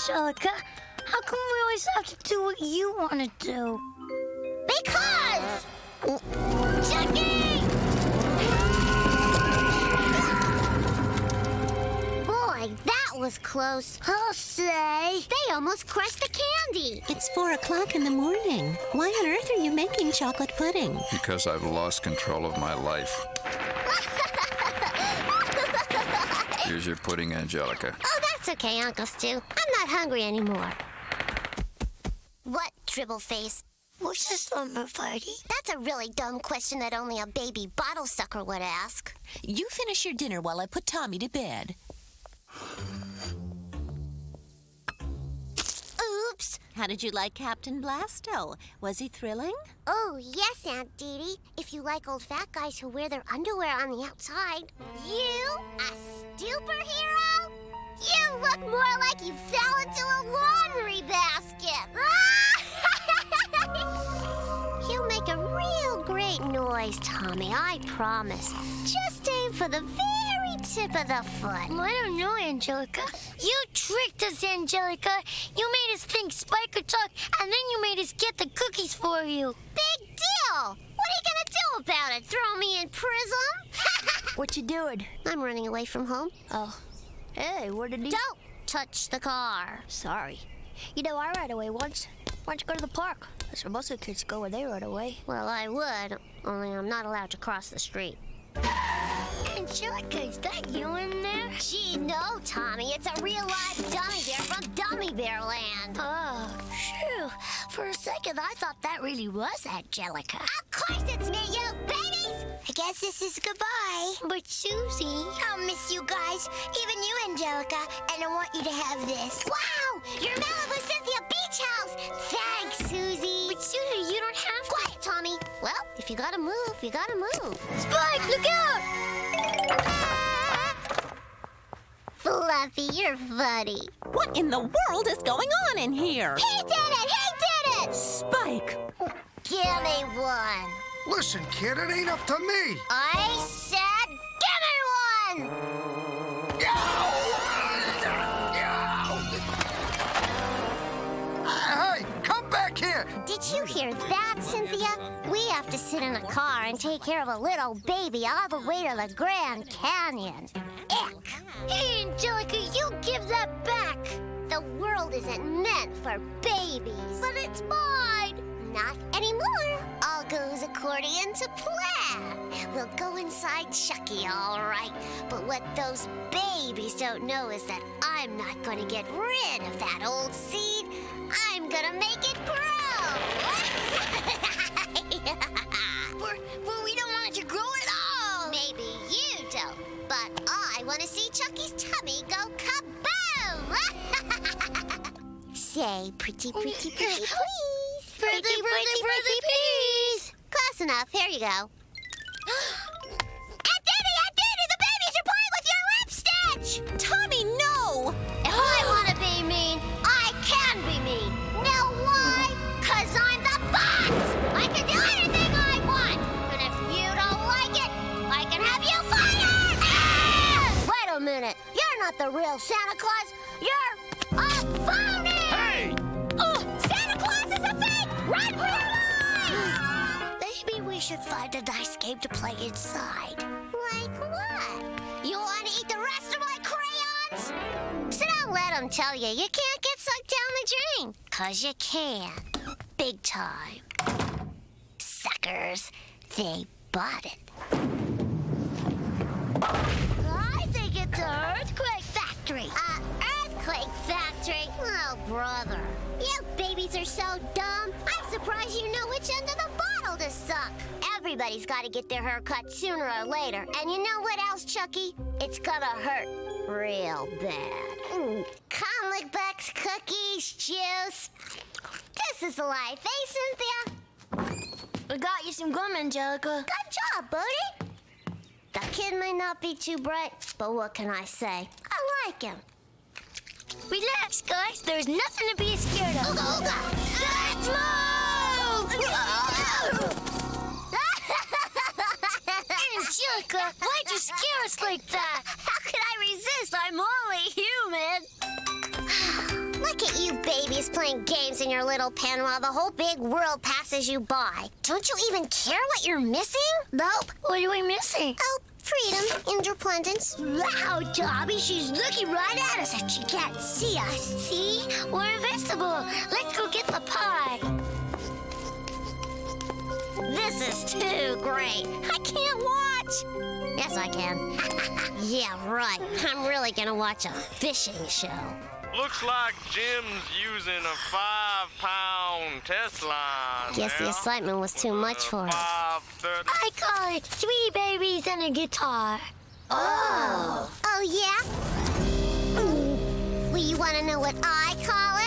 Angelica. How come we always have to do what you want to do? Because! Chucky! Boy, that was close. I'll say. They almost crushed the candy. It's four o'clock in the morning. Why on earth are you making chocolate pudding? Because I've lost control of my life. Here's your pudding, Angelica. Oh, that's okay, Uncle Stu. I'm not hungry anymore. What, dribble face? What's the slumber party? That's a really dumb question that only a baby bottle sucker would ask. You finish your dinner while I put Tommy to bed. Oops. How did you like Captain Blasto? Was he thrilling? Oh, yes, Aunt Didi. If you like old fat guys who wear their underwear on the outside. You, a superhero? You look more like you fell into a laundry basket. You'll make a real great noise, Tommy, I promise. Just aim for the very tip of the foot. I don't know, Angelica. You tricked us, Angelica. You made us think Spike could talk, and then you made us get the cookies for you. Big deal! What are you gonna do about it? Throw me in prison? What you doing? I'm running away from home. Oh. Hey, where did he... Don't touch the car. Sorry. You know, I ran away once. Why don't you go to the park? That's where most of the kids go when they run away. Well, I would, only I'm not allowed to cross the street. Angelica, is that you in there? Gee, no, Tommy. It's a real live dummy bear from Dummy Bear Land. Oh, phew. For a second, I thought that really was Angelica. Of course it's me, you babies! I guess this is goodbye. But Susie... I'll miss you guys, even you, Angelica, and I want you to have this. Wow! Your Malibu Cynthia Beach House! Thanks, Susie! But Susie, you don't have to... Quiet, Tommy. Well, if you gotta move, you gotta move. Spike, look out! Fluffy, you're funny. What in the world is going on in here? He did it! He did it! Spike! Give me one. Listen, kid, it ain't up to me. I said, give me one! Hey, come back here. Did you hear that, Cynthia? We have to sit in a car and take care of a little baby all the way to the Grand Canyon. Ick! Hey, Angelica, you give that back! The world isn't meant for babies. But it's mine! Not anymore. All goes according to plan. We'll go inside Chucky, all right. But what those babies don't know is that I'm not going to get rid of that old seed. I'm going to make it grow. But, but we don't want it to grow at all! Maybe you don't, but I want to see Chucky's tummy go kaboom! Say, pretty, pretty, oh, pretty, please. Pretty, pretty, pretty, please! Close enough. Here you go. Aunt Didi, Aunt Didi, the babies are playing with your lip stitch! Tommy, no! If I want to be mean, I can be mean. Know why? Cause I'm the boss! I can do anything I want! And if you don't like it, I can have you fired! Ah! Wait a minute. You're not the real Santa Claus. You're a phony! We should find a nice game to play inside. Like what? You want to eat the rest of my crayons? So don't let them tell you you can't get sucked down the drain. Cause you can. Big time. Suckers. They bought it. I think it's an earthquake factory. A earthquake factory? Oh, brother. You babies are so dumb. I'm surprised you know suck. Everybody's got to get their hair cut sooner or later. And you know what else, Chucky? It's gonna hurt real bad. Mm. Comic books, cookies, juice. This is life, eh, Cynthia? I got you some gum, Angelica. Good job, Bodie. The kid may not be too bright, but what can I say? I like him. Relax, guys. There's nothing to be scared of. Ooga, ooga. Why'd you scare us like that? How could I resist? I'm only human. Look at you babies playing games in your little pen while the whole big world passes you by. Don't you even care what you're missing? Nope. What are we missing? Oh, freedom, independence. Wow, Dobby, she's looking right at us and she can't see us. See? We're invisible. Let's go get the pie. This is too great. I can't watch. Yes, I can. yeah, right. I'm really gonna watch a fishing show. Looks like Jim's using a five-pound test line. Guess the excitement was too much for him. I call it three babies and a guitar. Oh. Oh, yeah? Mm. Well, you want to know what I call it?